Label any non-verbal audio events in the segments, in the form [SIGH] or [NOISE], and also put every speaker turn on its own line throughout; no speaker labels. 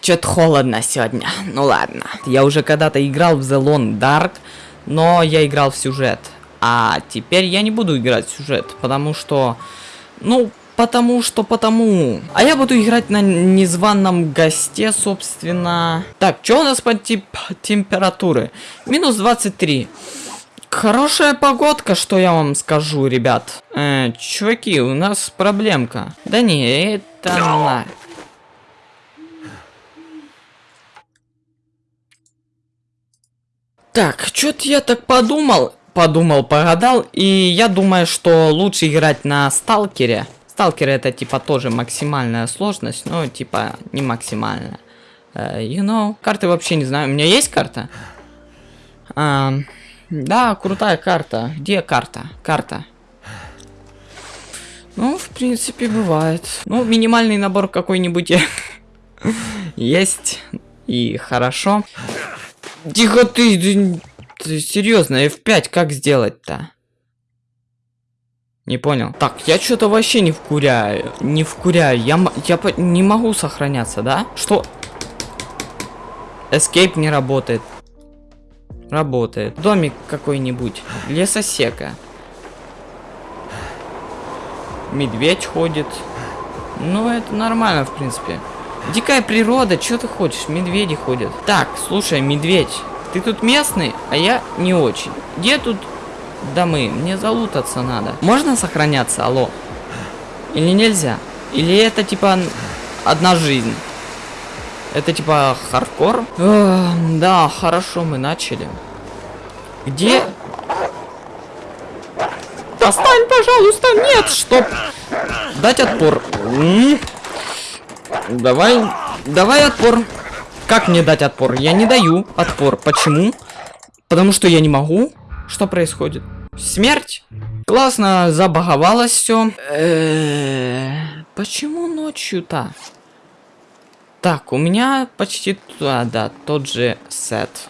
что-то холодно сегодня. Ну ладно. Я уже когда-то играл в The Lone Dark, но я играл в сюжет. А теперь я не буду играть в сюжет, потому что... Ну, потому что потому. А я буду играть на незваном госте, собственно. Так, что у нас по тип температуры? Минус 23. Хорошая погодка, что я вам скажу, ребят. Э, чуваки, у нас проблемка. Да не, это Так, что-то я так подумал, подумал, погадал, и я думаю, что лучше играть на сталкере. Сталкер это типа тоже максимальная сложность, но типа не максимальная. Uh, you know, карты вообще не знаю. У меня есть карта? Uh, да, крутая карта. Где карта? Карта. Ну, в принципе, бывает. Ну, минимальный набор какой-нибудь [LAUGHS] есть. И хорошо. Тихо ты, ты, ты серьезно, F5 как сделать-то? Не понял. Так, я что-то вообще не вкуряю. Не вкуряю. Я, я не могу сохраняться, да? Что? Escape не работает. Работает. Домик какой-нибудь. Лесосека. Медведь ходит. Ну, это нормально, в принципе. Дикая природа, что ты хочешь? Медведи ходят. Так, слушай, медведь, ты тут местный, а я не очень. Где тут домы? Мне залутаться надо. Можно сохраняться, алло? Или нельзя? Или это типа одна жизнь? Это типа хардкор? Да, хорошо, мы начали. Где? Достань, пожалуйста, нет, чтоб дать отпор. Давай, давай отпор. Как мне дать отпор? Я не даю отпор. Почему? Потому что я не могу. Что происходит? Смерть? Классно забаговалось все. Почему ночью-то? Так, у меня почти туда, да, тот же сет.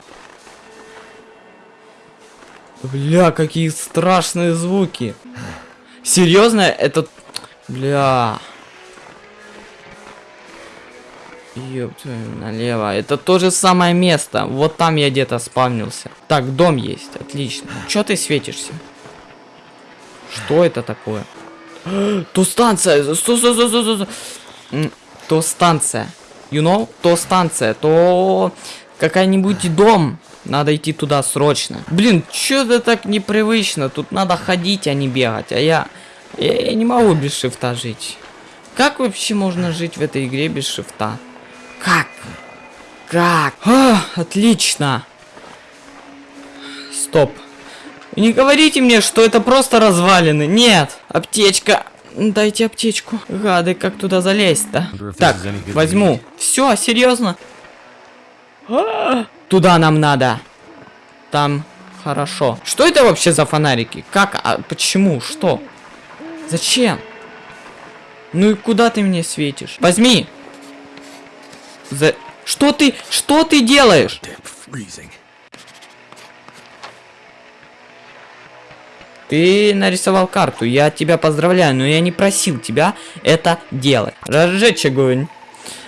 Бля, какие страшные звуки. Серьезно, это... Бля... Ёб налево. Это то же самое место. Вот там я где-то спавнился. Так, дом есть. Отлично. Чё ты светишься? Что это такое? [GASPS] То станция. Сто, сто, сто, сто, сто. То станция. You know? То станция. То какая-нибудь дом. Надо идти туда срочно. Блин, что-то так непривычно. Тут надо ходить, а не бегать. А я... Я, я не могу без шифта жить. Как вообще можно жить в этой игре без шифта? Как? А, отлично. Стоп. Не говорите мне, что это просто развалины. Нет. Аптечка. Дайте аптечку. Гады, как туда залезть-то? Так, возьму. Все, серьезно? А, туда нам надо. Там хорошо. Что это вообще за фонарики? Как? А почему? Что? Зачем? Ну и куда ты мне светишь? Возьми. За... Что ты... Что ты делаешь? Ты нарисовал карту, я тебя поздравляю, но я не просил тебя это делать. Разжечь огонь.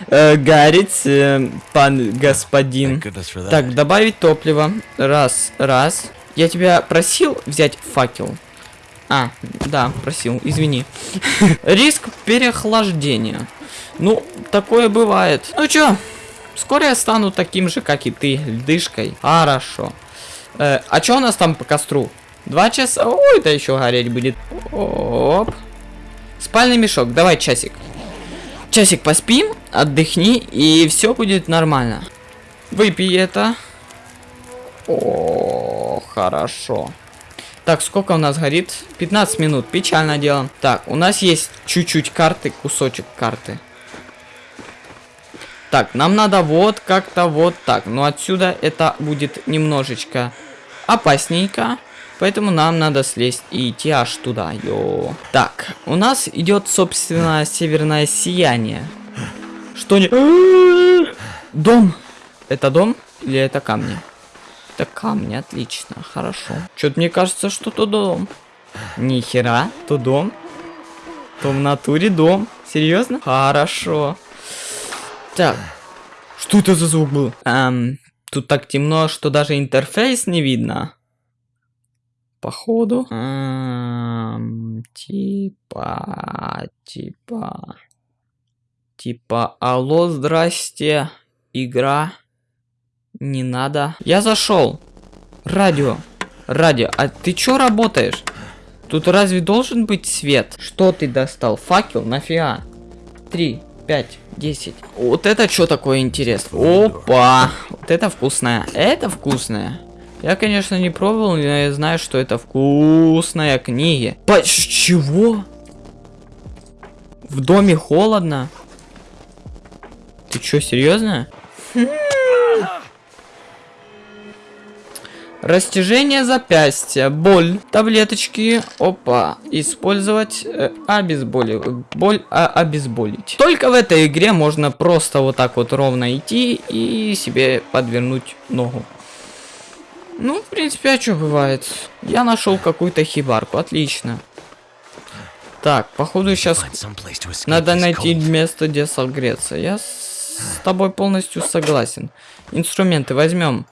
Э, горит, э, пан господин. Так, добавить топливо. Раз, раз. Я тебя просил взять факел. А, да, просил, извини. [LAUGHS] Риск переохлаждения. Ну, такое бывает. Ну чё, скоро я стану таким же, как и ты, льдышкой. Хорошо. Э, а чё у нас там по костру? Два часа? Ой, да еще гореть будет. Оп. Спальный мешок, давай часик. Часик поспим, отдохни, и все будет нормально. Выпей это. О, хорошо. Так, сколько у нас горит? 15 минут, печально дело. Так, у нас есть чуть-чуть карты, кусочек карты. Так, нам надо вот как-то вот так. Но отсюда это будет немножечко опасненько. Поэтому нам надо слезть и идти аж туда. Йо. Так, у нас идет, собственно, северное сияние. Что не... Дом. Это дом или это камни? Это камни, отлично, хорошо. Что-то мне кажется, что то дом. Ни хера, то дом. То в натуре дом. Серьезно? Хорошо. Так. Что это за звук был? Эм, тут так темно, что даже интерфейс не видно. Походу. Эм, типа, типа, типа, алло, здрасте, игра, не надо. Я зашел. Радио, радио, а ты чё работаешь? Тут разве должен быть свет? Что ты достал? Факел? Нафига? Три, пять, десять. Вот это что такое интересно? Опа! Вот это вкусное. Это вкусное. Я, конечно, не пробовал, но я знаю, что это вкусная книги. По чего? В доме холодно? Ты что, серьезно? Растяжение запястья, боль, таблеточки, опа, использовать, э, обезболи, боль, а, обезболить. Только в этой игре можно просто вот так вот ровно идти и себе подвернуть ногу. Ну, в принципе, а что бывает? Я нашел какую-то хибарку, отлично. Так, походу сейчас надо найти место, где согреться. Я с тобой полностью согласен. Инструменты возьмем.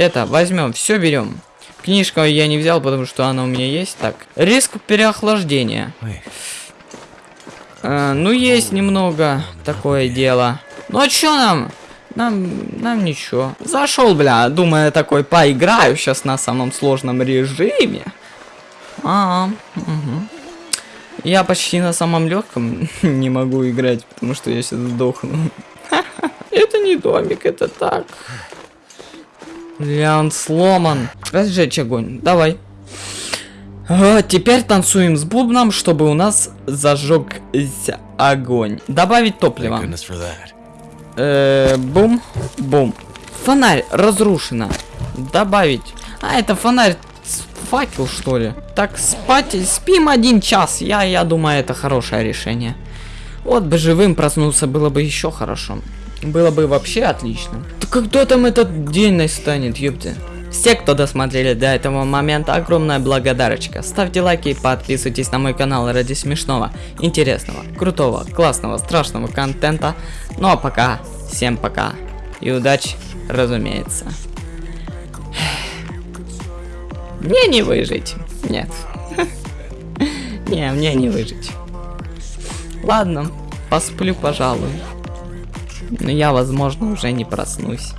Это, возьмем, все берем. Книжку я не взял, потому что она у меня есть. Так, риск переохлаждения. А, ну, есть немного такое дело. Ну, а что нам? Нам, нам ничего. Зашел, бля, думаю, такой поиграю сейчас на самом сложном режиме. А, угу. Я почти на самом легком [LAUGHS] не могу играть, потому что я сейчас сдохну. [LAUGHS] Это не домик, это так. Бля, он сломан. Разжечь огонь. Давай. А, теперь танцуем с бубном, чтобы у нас зажегся огонь. Добавить топливо. Э, бум, бум. Фонарь разрушено. Добавить. А, это фонарь факел, что ли? Так, спать, спим один час. Я, я думаю, это хорошее решение. Вот бы живым проснулся, было бы еще хорошо. Было бы вообще отлично. Да когда там этот день настанет, ёпты? Все, кто досмотрели до этого момента, огромная благодарочка. Ставьте лайки и подписывайтесь на мой канал ради смешного, интересного, крутого, классного, страшного контента. Ну а пока, всем пока. И удачи, разумеется. Мне не выжить. Нет. [LAUGHS] Не, мне не выжить. Ладно, посплю, пожалуй. Но я, возможно, уже не проснусь.